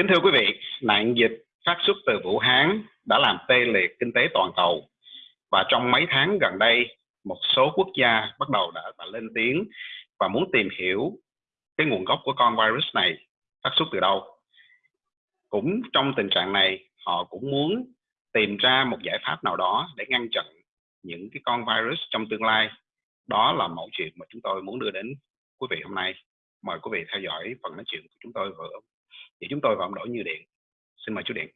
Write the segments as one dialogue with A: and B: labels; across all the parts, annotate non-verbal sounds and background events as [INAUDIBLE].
A: Kính thưa quý vị, nạn dịch phát xuất từ Vũ Hán đã làm tê liệt kinh tế toàn cầu và trong mấy tháng gần đây một số quốc gia bắt đầu đã, đã lên tiếng và muốn tìm hiểu cái nguồn gốc của con virus này phát xuất từ đâu. Cũng trong tình trạng này họ cũng muốn tìm ra một giải pháp nào đó để ngăn chặn những cái con virus trong tương lai. Đó là mẫu chuyện mà chúng tôi muốn đưa đến quý vị hôm nay. Mời quý vị theo dõi phần nói chuyện của chúng tôi vừa thì chúng tôi vẫn đổi Như Điện. Xin mời chú Điện.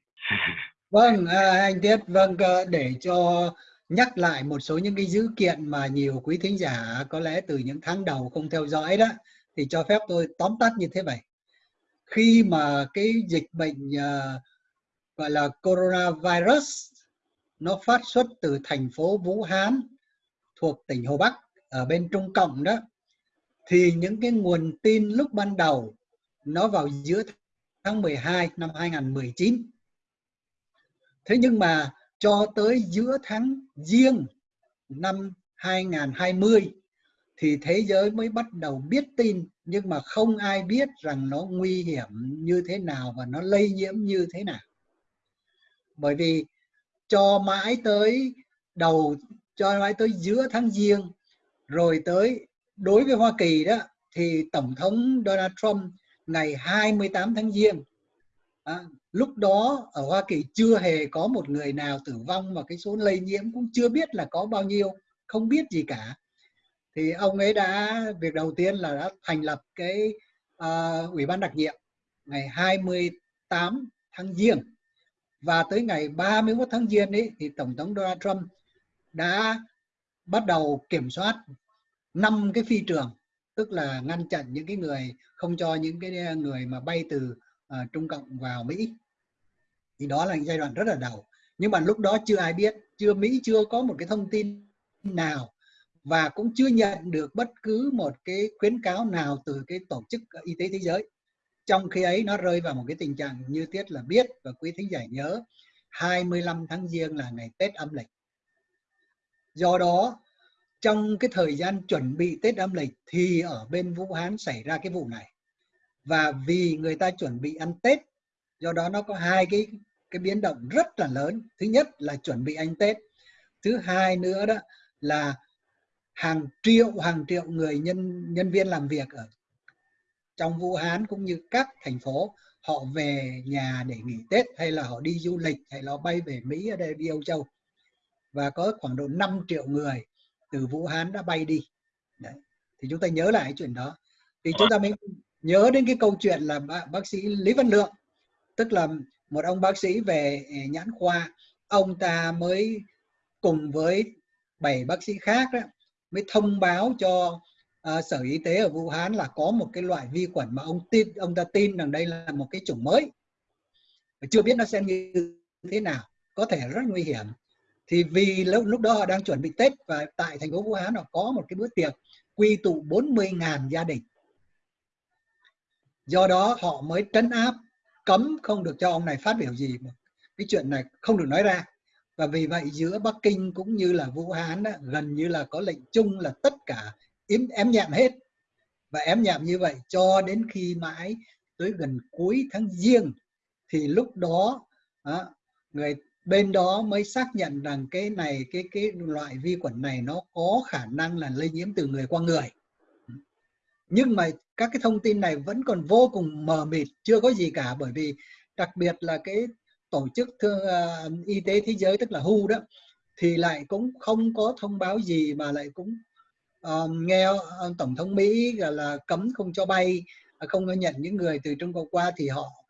A: [LAUGHS]
B: vâng, à, anh Tiết, vâng, để cho nhắc lại một số những cái dữ kiện mà nhiều quý thính giả có lẽ từ những tháng đầu không theo dõi đó, thì cho phép tôi tóm tắt như thế này. Khi mà cái dịch bệnh uh, gọi là coronavirus nó phát xuất từ thành phố Vũ Hán thuộc tỉnh Hồ Bắc ở bên Trung Cộng đó thì những cái nguồn tin lúc ban đầu nó vào giữa tháng 12 năm 2019 thế nhưng mà cho tới giữa tháng riêng năm 2020 thì thế giới mới bắt đầu biết tin, nhưng mà không ai biết rằng nó nguy hiểm như thế nào và nó lây nhiễm như thế nào. Bởi vì cho mãi tới đầu, cho mãi tới giữa tháng giêng, rồi tới đối với Hoa Kỳ đó, thì Tổng thống Donald Trump ngày 28 tháng giêng. À, lúc đó ở Hoa Kỳ chưa hề có một người nào tử vong và cái số lây nhiễm cũng chưa biết là có bao nhiêu không biết gì cả. Thì ông ấy đã việc đầu tiên là đã thành lập cái uh, ủy ban đặc nhiệm ngày 28 tháng giêng. Và tới ngày 31 tháng giêng ấy thì tổng thống Donald Trump đã bắt đầu kiểm soát năm cái phi trường tức là ngăn chặn những cái người không cho những cái người mà bay từ uh, Trung Cộng vào Mỹ. Thì đó là giai đoạn rất là đầu. Nhưng mà lúc đó chưa ai biết chưa Mỹ chưa có một cái thông tin nào và cũng chưa nhận được bất cứ một cái khuyến cáo nào từ cái tổ chức y tế thế giới. Trong khi ấy nó rơi vào một cái tình trạng như tiết là biết và quý thính giả nhớ 25 tháng giêng là ngày Tết âm lịch. Do đó trong cái thời gian chuẩn bị Tết âm lịch thì ở bên Vũ Hán xảy ra cái vụ này. Và vì người ta chuẩn bị ăn Tết, do đó nó có hai cái cái biến động rất là lớn. Thứ nhất là chuẩn bị ăn Tết. Thứ hai nữa đó là hàng triệu hàng triệu người nhân nhân viên làm việc ở trong Vũ Hán cũng như các thành phố, họ về nhà để nghỉ Tết, hay là họ đi du lịch, hay là bay về Mỹ ở đây, đi Âu Châu. Và có khoảng độ 5 triệu người từ Vũ Hán đã bay đi. Đấy. thì chúng ta nhớ lại cái chuyện đó. Thì chúng ta mới nhớ đến cái câu chuyện là bác, sĩ Lý Văn Lượng. Tức là một ông bác sĩ về à, nhãn khoa. Ông ta mới cùng với bảy bác sĩ khác đó, mới thông báo cho uh, sở y tế ở Vũ Hán là có một cái loại vi khuẩn mà ông tin ông ta tin rằng đây là một cái chủng mới. Chưa biết nó sẽ như thế nào. Có thể rất nguy hiểm thì vì lúc lúc đó họ đang chuẩn bị Tết và tại thành phố Vũ Hán họ có một cái bữa tiệc quy tụ 40.000 gia đình. Do đó họ mới trấn áp cấm không được cho ông này phát biểu gì cái chuyện này không được nói ra. Và vì vậy giữa Bắc Kinh cũng như là Vũ Hán đó, gần như là có lệnh chung là tất cả im ém nhẹm hết. Và ém nhẹm như vậy cho đến khi mãi tới gần cuối tháng giêng thì lúc đó đó người bên đó mới xác nhận rằng cái này cái cái loại vi khuẩn này nó có khả năng là lây nhiễm từ người qua người. Nhưng mà các cái thông tin này vẫn còn vô cùng mờ mịt chưa có gì cả bởi vì đặc biệt là cái tổ chức thương uh, à, y tế thế giới tức là WHO đó thì lại cũng không có thông báo gì mà lại cũng uh, nghe ờ, tổng thống Mỹ là, là cấm không cho bay à, không có nhận những người từ Trung Quốc qua thì họ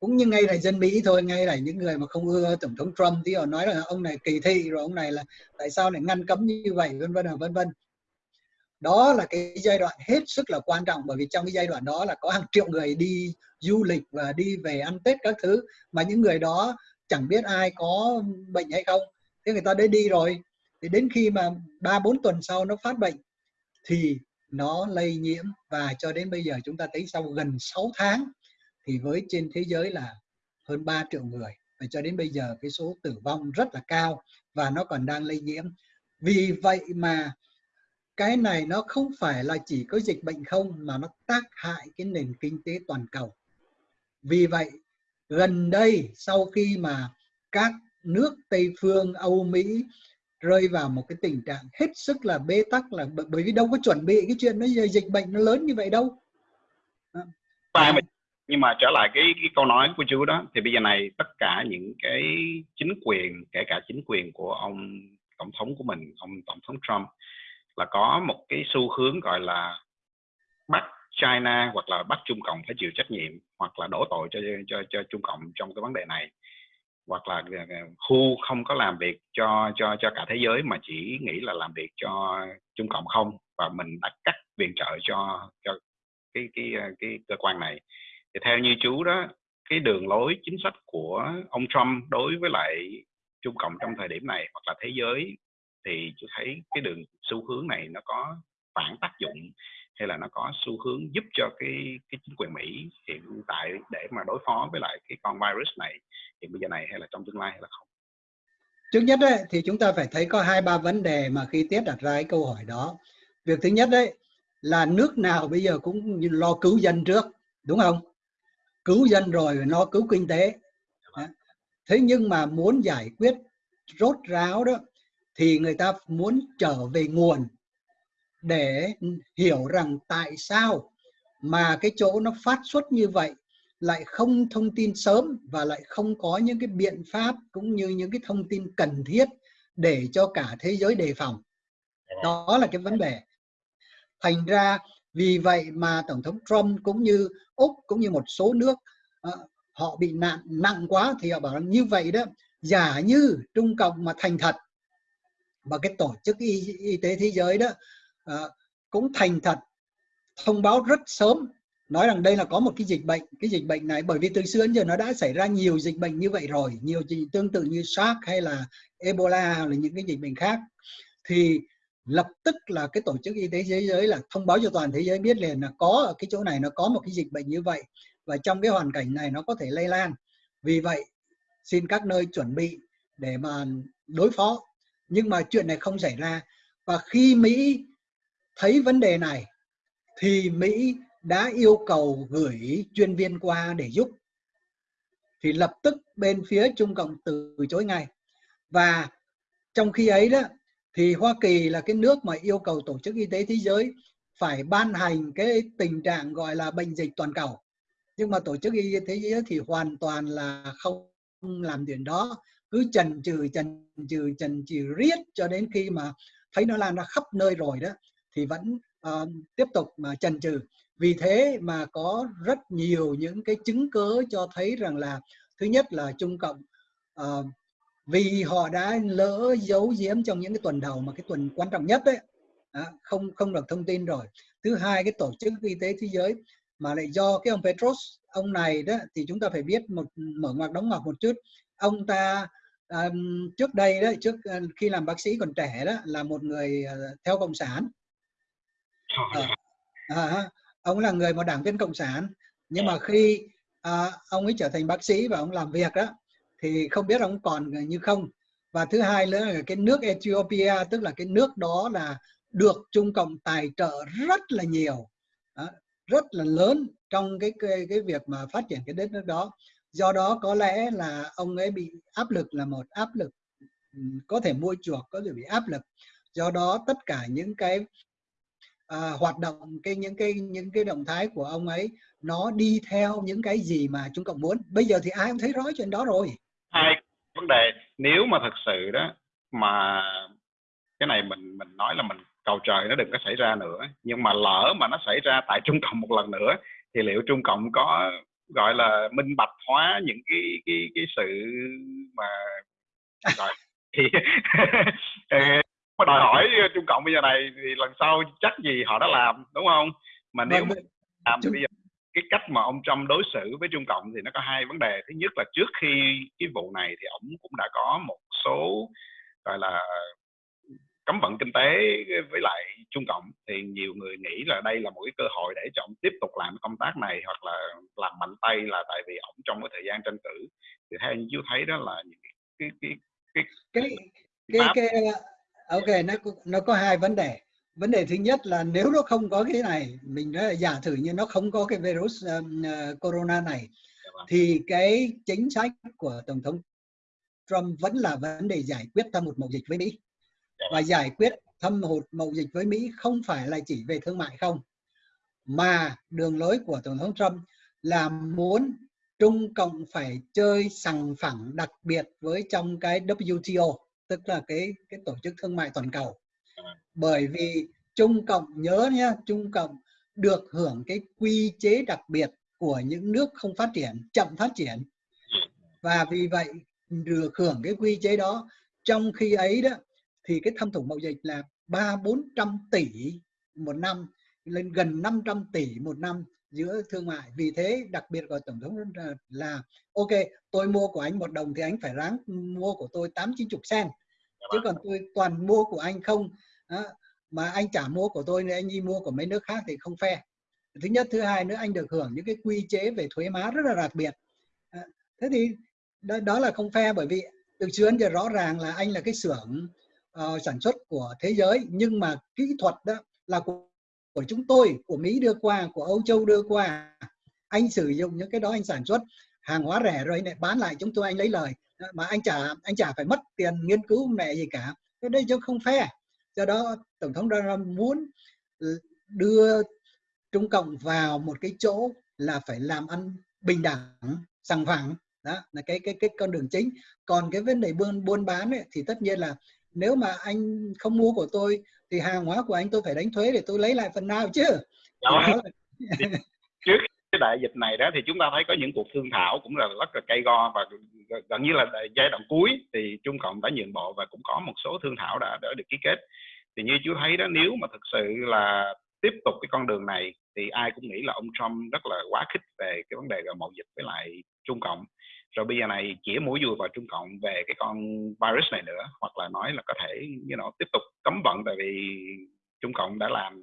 B: cũng như ngay là dân Mỹ thôi, ngay là những người mà không ưa tổng thống Trump thì họ nói là ông này kỳ thị, rồi ông này là tại sao lại ngăn cấm như vậy, vân vân vân vân. Đó là cái giai đoạn hết sức là quan trọng, bởi vì trong cái giai đoạn đó là có hàng triệu người đi du lịch và đi về ăn Tết các thứ, mà những người đó chẳng biết ai có bệnh hay không. Thế người ta đã đi rồi, thì đến khi mà ba, bốn tuần sau nó phát bệnh, thì nó lây nhiễm. Và cho đến bây giờ chúng ta thấy sau gần 6 tháng thì với trên thế giới là hơn 3 triệu người và cho đến bây giờ cái số tử vong rất là cao và nó còn đang lây nhiễm. Vì vậy mà cái này nó không phải là chỉ có dịch bệnh không mà nó tác hại cái nền kinh tế toàn cầu. Vì vậy gần đây sau khi mà các nước Tây phương Âu Mỹ rơi vào một cái tình trạng hết sức là bế tắc là bởi vì đâu có chuẩn bị cái chuyện nó dịch bệnh nó lớn như vậy đâu.
A: Và nhưng mà trở lại cái, cái câu nói của chú đó thì bây giờ này tất cả những cái chính quyền kể cả chính quyền của ông tổng thống của mình ông tổng thống Trump là có một cái xu hướng gọi là bắt China hoặc là bắt Trung Cộng phải chịu trách nhiệm hoặc là đổ tội cho cho cho Trung Cộng trong cái vấn đề này. Hoặc là ờ, ờ, khu không có làm việc cho cho cho cả thế giới mà chỉ nghĩ là làm việc cho Trung Cộng không. Và mình đã cắt viện trợ cho cho cái cái ờ, cái cơ quan này thì theo như chú đó cái đường lối chính sách của ông Trump đối với lại Trung Cộng trong thời điểm này hoặc là thế giới thì chú thấy cái đường xu hướng này nó có phản tác dụng hay là nó có xu hướng giúp cho cái cái chính quyền Mỹ hiện tại để mà đối phó với lại cái con virus này hiện bây giờ này hay là trong tương lai hay là không?
B: Trước nhất đấy, thì chúng ta phải thấy có hai ba vấn đề mà khi Tiết đặt ra cái câu hỏi đó. Việc thứ nhất đấy là nước nào bây giờ cũng lo cứu dân trước, đúng không? Cứu dân rồi nó cứu kinh tế. Thế nhưng mà muốn giải quyết rốt ráo đó thì người ta muốn trở về nguồn để hiểu rằng tại sao mà cái chỗ nó phát xuất như vậy lại không thông tin sớm và lại không có những cái biện pháp cũng như những cái thông tin cần thiết để cho cả thế giới đề phòng. Đó là cái vấn đề. Thành ra vì vậy mà tổng thống Trump cũng như úc cũng như một số nước ờ, họ bị nạn nặng quá thì họ bảo như vậy đó giả như trung cộng mà thành thật. Và cái tổ chức y, y tế thế giới đó ờ, cũng thành thật thông báo rất sớm nói rằng đây là có một cái dịch bệnh cái dịch bệnh này bởi vì từ xưa đến giờ nó đã xảy ra nhiều dịch bệnh như vậy rồi nhiều dịch tương tự như SARS hay là Ebola hay là những cái dịch bệnh khác. Thì lập tức là cái tổ chức y tế thế giới là thông báo cho toàn thế giới biết liền là có ở cái chỗ này nó có một cái dịch bệnh như vậy và trong cái hoàn cảnh này nó có thể lây lan. Vì vậy, xin các nơi chuẩn bị để mà đối phó. Nhưng mà chuyện này không xảy ra. Và khi Mỹ thấy vấn đề này, thì Mỹ đã yêu cầu gửi chuyên viên qua để giúp. Thì lập tức bên phía Trung Cộng từ chối ngay. Và trong khi ấy đó thì Hoa Kỳ là cái nước mà yêu cầu Tổ chức Y tế Thế giới phải ban hành cái tình trạng gọi là bệnh dịch toàn cầu. Nhưng mà Tổ chức Y tế Thế giới thì hoàn toàn là không làm chuyện đó. Cứ chần chừ chần chừ chần chừ riết cho đến khi mà thấy nó lan ra khắp nơi rồi đó thì vẫn uh, tiếp tục mà chần chừ. Vì thế mà có rất nhiều những cái chứng cớ cho thấy rằng là thứ nhất là Trung Cộng uh, vì họ đã lỡ giấu giếm trong những cái tuần đầu mà cái tuần quan trọng nhất đấy không không được thông tin rồi. Thứ hai cái tổ chức y tế thế giới mà lại do cái ông Petros ông này đó thì chúng ta phải biết một mở ngoặc đóng ngoặc một chút. Ông ta um, trước đây đó trước ờ, khi làm bác sĩ còn trẻ đó là một người uh, theo cộng sản. Ờ, à, à, ông là người một đảng viên cộng sản. Nhưng mà khi à, ông ấy trở thành bác sĩ và ông làm việc đó thì không biết ông còn như không? Và thứ hai nữa là cái nước Ethiopia tức là cái nước đó là được Trung Cộng tài trợ rất là nhiều đó, rất là lớn trong cái, cái cái việc mà phát triển cái đất nước đó. Do đó có lẽ là ông ấy bị áp lực là một áp lực ừ, có thể mua chuộc có thể bị áp lực. Do đó tất cả những cái à, hoạt động cái những cái những cái động thái của ông ấy nó đi theo những cái gì mà trung cộng muốn. Bây giờ thì ai cũng thấy rõ chuyện đó rồi
A: hai vấn đề. Nếu mà thật sự đó mà cái này mình mình nói là mình cầu trời nó đừng có xảy ra nữa nhưng mà lỡ mà nó xảy ra tại trung cộng một lần nữa thì liệu trung cộng có gọi là minh bạch hóa những cái cái cái sự mà gọi [LAUGHS] thì [LAUGHS] mà đòi hỏi trung cộng bây giờ này thì lần sau chắc gì họ đã làm đúng không? Mà nếu vâng, mà làm thì bây giờ cái cách mà ông Trump đối xử với Trung Cộng thì nó có hai vấn đề. Thứ nhất là trước khi cái vụ này thì ông cũng đã có một số gọi là cấm vận kinh tế với lại Trung Cộng. Thì nhiều người nghĩ là đây là một cái cơ hội để cho ông tiếp tục làm công tác này hoặc là làm mạnh tay là tại vì ông trong cái thời gian tranh cử. Thì theo như chú thấy đó là những cái cái
B: cái cái cái, cái, cái ok nó nó có hai vấn đề vấn đề thứ nhất là nếu nó không có cái này mình nói là giả thử như nó không có cái virus um, uh, corona này thì cái chính sách của tổng thống Trump vẫn là vấn đề giải quyết thâm hụt mậu dịch với Mỹ. Và giải quyết thâm hụt mậu dịch với Mỹ không phải là chỉ về thương mại không mà đường lối của tổng thống Trump là muốn Trung Cộng phải chơi sằng phẳng đặc biệt với trong cái WTO tức là cái cái tổ chức thương mại toàn cầu bởi vì Trung Cộng, nhớ nhé Trung Cộng được hưởng cái quy chế đặc biệt của những nước không phát triển, chậm phát triển. Và vì vậy, được hưởng cái quy chế đó, trong khi ấy đó, thì cái thâm thủng mậu dịch là ba bốn trăm tỷ một năm, lên gần 500 tỷ một năm giữa thương mại. Vì thế, đặc biệt của tổng thống là, ok, tôi mua của anh một đồng thì anh phải ráng mua của tôi tám chín chục sen. Chứ còn tôi toàn mua của anh không đó, mà anh trả mua của tôi thì anh đi mua của mấy nước khác thì không phe thứ nhất thứ hai nữa anh được hưởng những cái quy chế về thuế má rất là đặc biệt. Thế thì đó, đó là không phe bởi vì từ xưa đến giờ rõ ràng là anh là cái xưởng uh, sản xuất của thế giới. Nhưng mà kỹ thuật đó là của, của chúng tôi của Mỹ đưa qua của Âu Châu đưa qua. Anh sử dụng những cái đó anh sản xuất hàng hóa rẻ rồi anh lại bán lại chúng tôi anh lấy lời. Mà anh trả anh trả phải mất tiền nghiên cứu mẹ gì cả. Cái đây chứ không phe do đó tổng thống Donald muốn đưa Trung Cộng vào một cái chỗ là phải làm ăn bình đẳng sòng phẳng. Đó là cái cái cái con đường chính. Còn cái vấn đề buôn buôn bán ấy, thì tất nhiên là nếu mà anh không mua của tôi thì hàng hóa của anh tôi phải đánh thuế để tôi lấy lại phần nào chứ?
A: Đó. Là... [LAUGHS] cái đại dịch này đó thì chúng ta thấy có những cuộc thương thảo cũng là rất là cay go và gần như là giai đoạn cuối thì Trung Cộng đã nhượng bộ và cũng có một số thương thảo đã, đã được ký kết. Thì như chú thấy đó nếu mà thực sự là tiếp tục cái con đường này thì ai cũng nghĩ là ông Trump rất là quá khích về cái vấn đề mậu dịch với lại Trung Cộng. Rồi bây giờ này chỉ mũi dùi vào Trung Cộng về cái con virus này nữa hoặc là nói là có thể you know, tiếp tục cấm vận tại vì Trung Cộng đã làm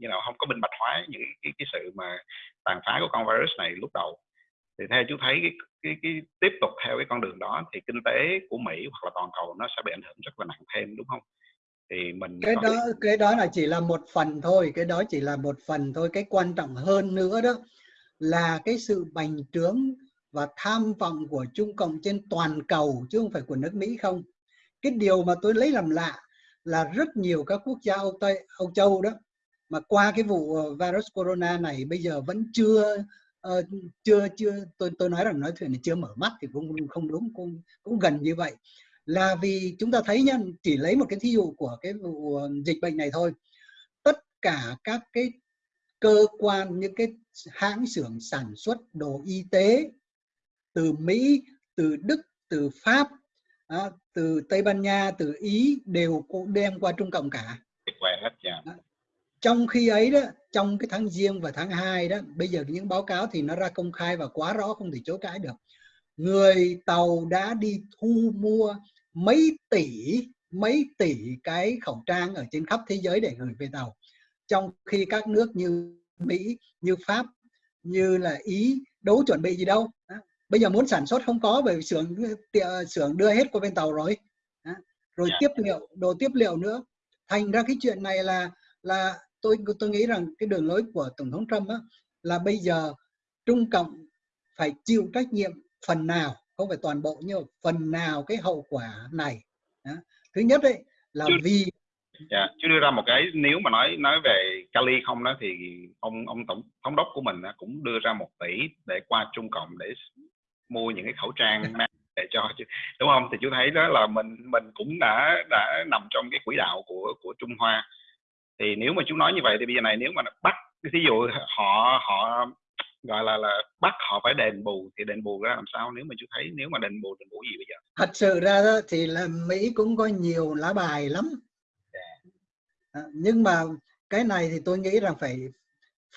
A: you know, không có minh bạch hóa những cái, cái sự mà tàn phá của con virus này lúc đầu. Thì theo chú thấy cái, cái, cái tiếp tục theo cái con đường đó thì kinh tế của Mỹ hoặc là toàn cầu nó sẽ bị ảnh hưởng rất là nặng thêm đúng không?
B: thì mình cái đó cái đó là chỉ là một phần thôi cái đó chỉ là một phần thôi. Cái quan trọng hơn nữa đó là cái sự bành trướng và tham vọng của Trung Cộng trên toàn cầu chứ không phải của nước Mỹ không. Cái điều mà tôi lấy làm lạ là rất nhiều các quốc gia Âu Tây Âu Châu đó mà qua cái vụ ờ, virus corona này bây giờ vẫn chưa uh, chưa chưa tôi tôi nói rằng nói chuyện này chưa mở mắt thì cũng không đúng cũng cũng gần như vậy. Là vì chúng ta thấy nhá chỉ lấy một cái thí dụ của cái vụ ờ, dịch bệnh này thôi. Tất cả các cái cơ quan những cái hãng xưởng sản xuất đồ y tế từ Mỹ từ Đức từ Pháp đó, từ Tây Ban Nha từ Ý đều cũng đem qua Trung Cộng cả. Đó. Trong khi ấy đó trong cái tháng riêng và tháng 2 đó bây giờ những báo cáo thì nó ra công khai và quá rõ không thể chối cãi được. Người tàu đã đi thu mua mấy tỷ mấy tỷ cái khẩu trang ở trên khắp thế giới để gửi về tàu. Trong khi các nước như Mỹ như Pháp như là Ý đâu chuẩn bị gì đâu. Bây giờ muốn sản xuất không có bởi vì xưởng xưởng đưa hết qua bên tàu rồi. Rồi dạ. tiếp liệu đồ tiếp liệu nữa. Thành ra cái chuyện này là là tôi tôi nghĩ rằng cái đường lối của tổng thống Trump á, là bây giờ Trung Cộng phải chịu trách nhiệm phần nào không phải toàn bộ nhưng phần nào cái hậu quả này. Đó. thứ nhất đấy là
A: chứ,
B: vì
A: dạ, chứ đưa ra một cái nếu mà nói nói về Cali không đó thì ông ông tổng thống đốc của mình cũng đưa ra một tỷ để qua Trung Cộng để mua những cái khẩu trang [LAUGHS] để cho đúng không? Thì chú thấy đó là mình mình cũng đã đã nằm trong cái quỹ đạo của của Trung Hoa thì nếu mà chú nói như vậy thì bây giờ này nếu mà bắt ví dụ họ họ gọi là là bắt họ phải đền bù thì đền bù ra làm sao nếu mà chú thấy nếu mà đền bù đền bù gì bây giờ
B: thật sự ra đó thì là Mỹ cũng có nhiều lá bài lắm yeah. Dạ. à, nhưng mà cái này thì tôi nghĩ rằng phải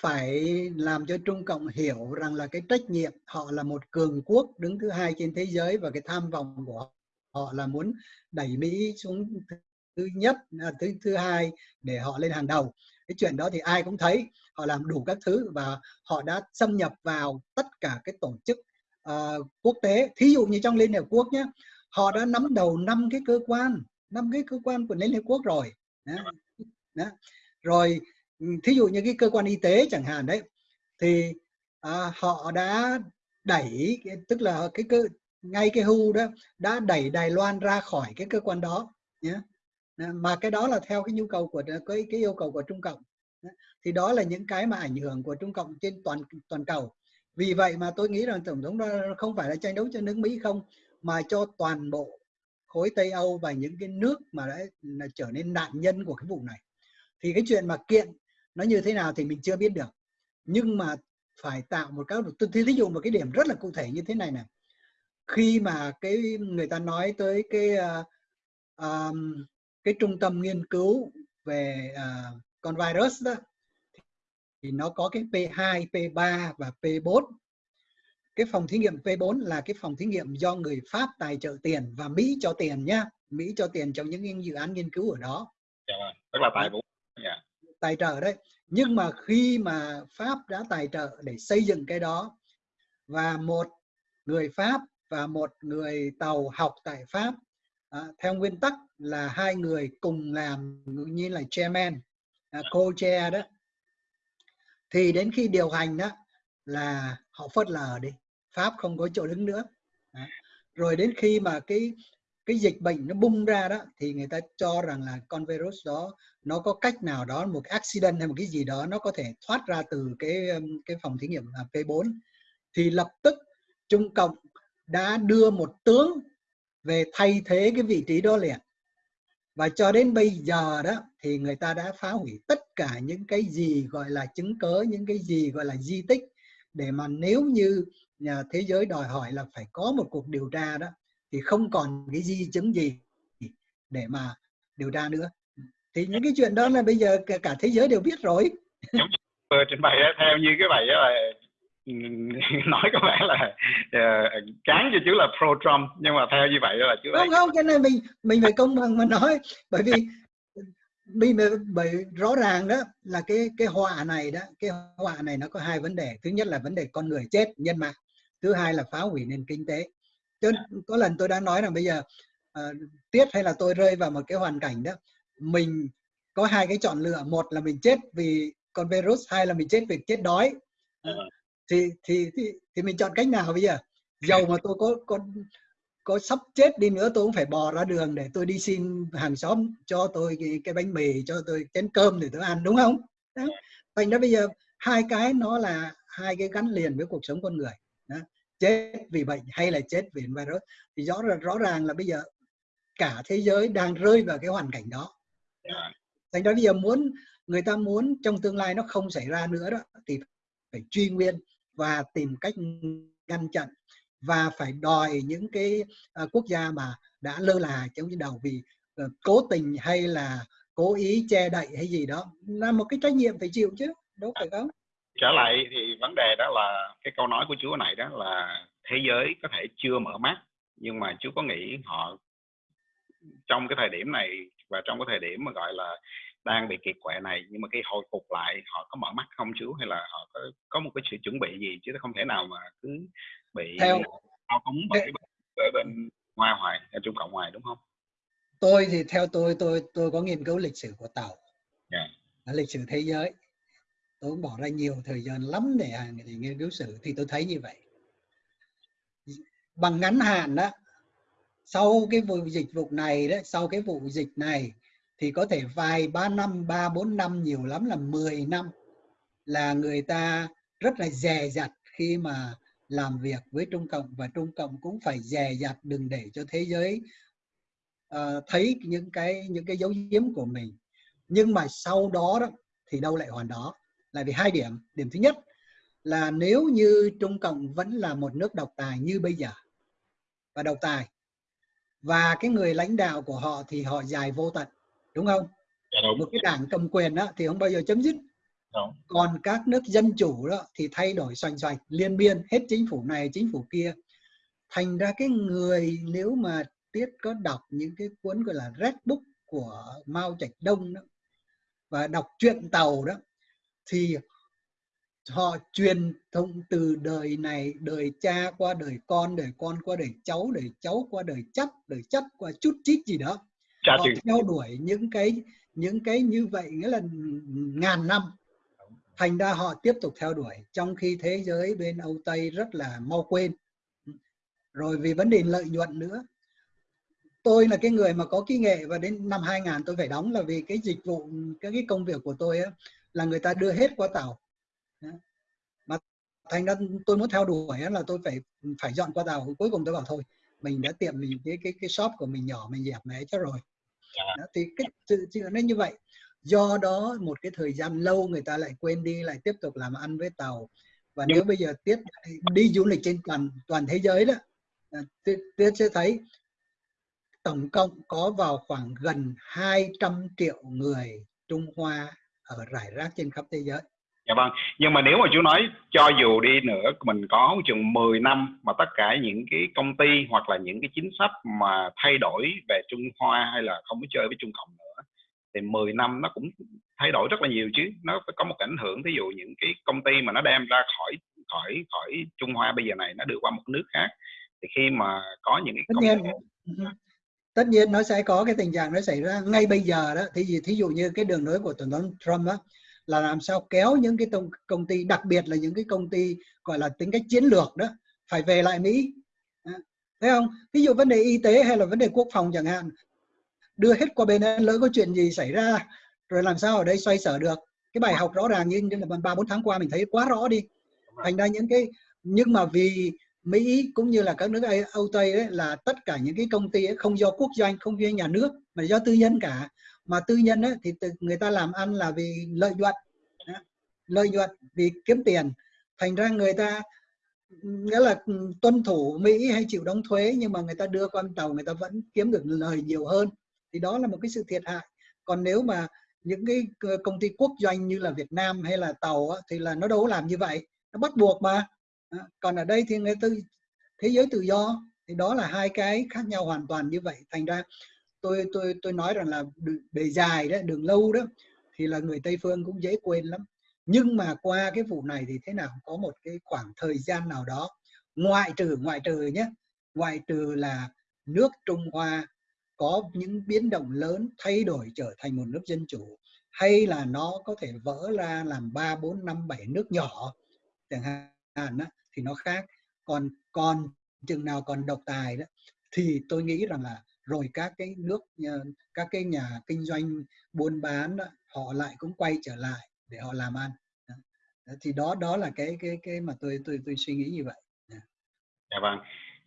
B: phải làm cho Trung Cộng hiểu rằng là cái trách nhiệm họ là một cường quốc đứng thứ hai trên thế giới và cái tham vọng của họ là muốn đẩy Mỹ xuống thứ nhất à, thứ thứ hai để họ lên hàng đầu cái chuyện đó thì ai cũng thấy họ làm đủ các thứ và họ đã xâm nhập vào tất cả cái tổ chức uh, quốc tế thí dụ như trong Liên Hiệp Quốc nhé họ đã nắm đầu năm cái cơ quan năm cái cơ quan của Liên Hiệp Quốc rồi đó. Đó. rồi thí dụ như cái cơ quan y tế chẳng hạn đấy thì à, họ đã đẩy tức là cái cơ ngay cái hu đó đã đẩy Đài Loan ra khỏi cái cơ quan đó nhé Ờ, mà cái đó là theo cái nhu cầu của cái cái yêu cầu của Trung Cộng. Thì đó là những cái mà ảnh hưởng của Trung Cộng trên toàn toàn cầu. Vì vậy mà tôi nghĩ rằng tổng thống đó không phải là tranh đấu cho nước Mỹ không mà cho toàn bộ khối Tây Âu và những cái nước mà đã là trở nên nạn nhân của cái vụ này. Thì cái chuyện mà kiện nó như thế nào thì mình chưa biết được. Nhưng mà phải tạo một các tôi thí dụ một cái điểm rất là cụ thể như thế này này. Khi mà cái người ta nói tới cái uh, um, cái trung tâm nghiên cứu về uh, con virus đó thì nó có cái P2, P3 và P4 cái phòng thí nghiệm P4 là cái phòng thí nghiệm do người Pháp tài trợ tiền và Mỹ cho tiền nhá Mỹ cho tiền trong những dự án nghiên cứu ở đó
A: dạ, vâng. tức là tài vũ
B: yeah. Dạ. tài trợ đấy nhưng mà khi mà Pháp đã tài trợ để xây dựng cái đó và một người Pháp và một người tàu học tại Pháp à, theo nguyên tắc là hai người cùng làm như là chairman à, co-chair đó. Thì đến khi điều hành đó là họ phớt lờ đi Pháp không có chỗ đứng nữa. Đó. rồi đến khi mà cái cái dịch bệnh nó bung ra đó thì người ta cho rằng là con virus đó nó có cách nào đó một accident hay một cái gì đó nó có thể thoát ra từ cái um, cái phòng thí nghiệm à, P4 thì lập tức Trung Cộng đã đưa một tướng về thay thế cái vị trí đó liền. Và cho đến bây giờ đó thì người ta đã phá hủy tất cả những cái gì gọi là chứng cớ những cái gì gọi là di tích để mà nếu như nhà thế giới đòi hỏi là phải có một cuộc điều tra đó thì không còn cái di chứng gì để mà điều tra nữa. Thì những cái chuyện đó là bây giờ cả, thế giới đều biết rồi.
A: Vừa trình bày theo như cái bài đó là [LAUGHS] nói có vẻ là uh, chán cho chữ là pro Trump nhưng mà theo như vậy là chứ
B: không không cho nên mình mình phải công bằng mà nói. Bởi vì [LAUGHS] vì bởi rõ ràng đó là cái cái họa này đó cái họa này nó có hai vấn đề. Thứ nhất là vấn đề con người chết nhân mạng. Thứ hai là phá hủy nền kinh tế. Cho có lần tôi đã nói rằng bây giờ uh, tiết hay là tôi rơi vào một cái hoàn cảnh đó mình có hai cái chọn lựa. Một là mình chết vì con virus hai là mình chết vì chết đói. Uh, thì, thì thì thì mình chọn cách nào bây giờ? Dầu mà tôi có có có sắp chết đi nữa tôi cũng phải bò ra đường để tôi đi xin hàng xóm cho tôi cái, cái bánh mì cho tôi chén cơm để tôi ăn đúng không? Đó. thành ra bây giờ hai cái nó là hai cái gắn liền với cuộc sống con người. Đó. chết vì bệnh hay là chết vì virus. Thì rõ rõ ràng là bây giờ cả thế giới đang rơi vào cái hoàn cảnh đó. Thành ra bây giờ muốn người ta muốn trong tương lai nó không xảy ra nữa đó thì phải truy nguyên và tìm cách ngăn chặn và phải đòi những cái uh, quốc gia mà đã lơ là trong những đầu vì uh, cố tình hay là cố ý che đậy hay gì đó là một cái trách nhiệm phải chịu chứ đúng phải không?
A: trở lại thì vấn đề đó là cái câu nói của chúa này đó là thế giới có thể chưa mở mắt nhưng mà chúa có nghĩ họ trong cái thời điểm này và trong cái thời điểm mà gọi là đang bị kiệt quệ này nhưng mà khi hồi phục lại họ có mở mắt không chú? Hay là họ có có một cái sự chuẩn bị gì chứ không thể nào mà cứ bị
B: theo
A: thao túng bởi ở bên ngoài hoài ở trung cộng ngoài đúng không?
B: Tôi thì theo tôi tôi tôi có nghiên cứu lịch sử của tàu.
A: Yeah.
B: lịch sử thế giới. Tôi cũng bỏ ra nhiều thời gian lắm để, để nghiên cứu sử thì tôi thấy như vậy. Bằng ngắn hạn đó sau cái vụ dịch vụ này đấy sau cái vụ dịch này thì có thể vài ba năm ba bốn năm nhiều lắm là 10 năm là người ta rất là dè dặt khi mà làm việc với Trung Cộng và Trung Cộng cũng phải dè dặt đừng để cho thế giới uh, thấy những cái những cái dấu giếm của mình. Nhưng mà sau đó đó thì đâu lại hoàn đó? Là vì hai điểm. Điểm thứ nhất là nếu như Trung Cộng vẫn là một nước độc tài như bây giờ và độc tài và cái người lãnh đạo của họ thì họ dài vô tận đúng không
A: dạ đúng.
B: một cái đảng cầm quyền đó thì không bao giờ chấm dứt
A: đúng.
B: còn các nước dân chủ đó thì thay đổi xoành xoạch liên biên hết chính phủ này chính phủ kia thành ra cái người nếu mà tiết có đọc những cái cuốn gọi là Red Book của Mao Trạch Đông đó và đọc truyện tàu đó thì họ truyền thông từ đời này đời cha qua đời con đời con qua đời cháu đời cháu qua đời chắc đời chắc qua chút chít gì đó Họ theo đuổi những cái những cái như vậy nghĩa là ngàn năm. Thành ra họ tiếp tục theo đuổi trong khi thế giới bên Âu Tây rất là mau quên. Rồi vì vấn đề lợi nhuận nữa. Tôi là cái người mà có kỹ nghệ và đến năm 2000 tôi phải đóng là vì cái dịch vụ cái cái công việc của tôi ấy, là người ta đưa hết qua tàu. Mà thành ra tôi muốn theo đuổi là tôi phải phải dọn qua tàu. Cuối cùng tôi bảo thôi mình đã tiệm mình cái cái cái shop của mình nhỏ mình dẹp mẹ cho rồi. Đó, thì cái sự chuyện nó như vậy. Do đó một cái thời gian lâu người ta lại quên đi lại tiếp tục làm ăn với tàu. Và nếu bây giờ tiếp đi du lịch trên toàn toàn thế giới đó à, tiết sẽ thấy tổng cộng có vào khoảng gần 200 triệu người Trung Hoa ở rải rác trên khắp thế giới.
A: Dạ vâng, nhưng mà nếu mà chú nói cho dù đi nữa mình có chừng 10 năm mà tất cả những cái công ty hoặc là những cái chính sách mà thay đổi về Trung Hoa hay là không có chơi với Trung Cộng nữa thì 10 năm nó cũng thay đổi rất là nhiều chứ. Nó phải có một ảnh hưởng ví dụ những cái công ty mà nó đem ra khỏi khỏi khỏi Trung Hoa bây giờ này nó đưa qua một nước khác thì khi mà có những cái
B: tất nhiên. ty... tất nhiên nó sẽ có cái tình trạng nó xảy ra ngay bây giờ đó. Thì thí dụ như cái đường lối của tổng thống Trump á là làm sao kéo những cái công, công ty đặc biệt là những cái công ty gọi là tính cách chiến lược đó phải về lại Mỹ. Thấy không? Ví dụ vấn đề y tế hay là vấn đề quốc phòng chẳng hạn đưa hết qua bên ấy, lỡ có chuyện gì xảy ra rồi làm sao ở đây xoay sở được? Cái bài học rõ ràng như, như là ba bốn tháng qua mình thấy quá rõ đi. Thành ra những cái nhưng mà vì Mỹ cũng như là các nước Âu Tây đấy là tất cả những cái công ty ấy không do quốc doanh không do nhà nước mà do tư nhân cả mà tư nhân ấy, thì người ta làm ăn là vì lợi nhuận. Lợi nhuận vì kiếm tiền. Thành ra người ta nghĩa là tuân thủ Mỹ hay chịu đóng thuế nhưng mà người ta đưa con tàu người ta vẫn kiếm được lời nhiều hơn. Thì đó là một cái sự thiệt hại. Còn nếu mà những cái công ty quốc doanh như là Việt Nam hay là tàu á, thì là nó đâu có làm như vậy. Nó bắt buộc mà. Còn ở đây thì người tư thế giới tự do thì đó là hai cái khác nhau hoàn toàn như vậy. Thành ra tôi tôi tôi nói rằng là bề dài đó đường lâu đó thì là người Tây phương cũng dễ quên lắm. Nhưng mà qua cái vụ này thì thế nào có một cái khoảng thời gian nào đó ngoại trừ ngoại trừ nhé ngoại trừ là nước Trung Hoa có những biến động lớn thay đổi trở thành một nước dân chủ hay là nó có thể vỡ ra làm 3, 4, 5, 7 nước nhỏ chẳng hạn đó, thì nó khác. Còn còn chừng nào còn độc tài đó thì tôi nghĩ rằng là rồi các cái nước ờ, các cái nhà kinh doanh buôn bán đó, họ lại cũng quay trở lại để họ làm ăn. Thì đó đó là cái cái cái mà tôi tôi tôi suy nghĩ như vậy.
A: Dạ. dạ vâng.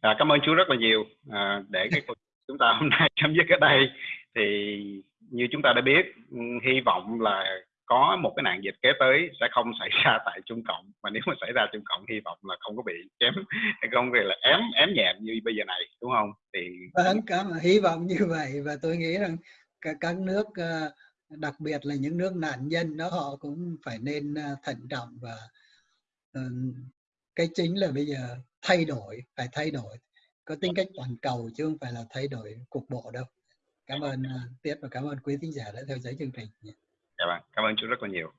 A: À, cảm ơn chú rất là nhiều. À, để cái chúng ta hôm nay chấm dứt ở đây thì như chúng ta đã biết ừ, hy vọng là có một cái nạn dịch kế tới sẽ không [LAUGHS] xảy ra tại Trung Cộng. Mà nếu mà xảy ra Trung Cộng hy vọng là không có bị chém [LAUGHS] không về là ém ém nhẹm như bây giờ này đúng không? Thì
B: vâng cảm hy vọng như vậy. Và tôi nghĩ rằng các, các nước ờ, đặc biệt là những nước nạn nhân đó họ cũng phải nên ờ, thận trọng và ờ, cái chính là bây giờ thay đổi phải thay đổi. Có tính cách toàn cầu chứ không phải là thay đổi cục bộ đâu. Cảm ơn uh, tiết và cảm ơn quý thính giả đã theo dõi chương trình
A: dạ vâng cảm ơn chú rất là nhiều.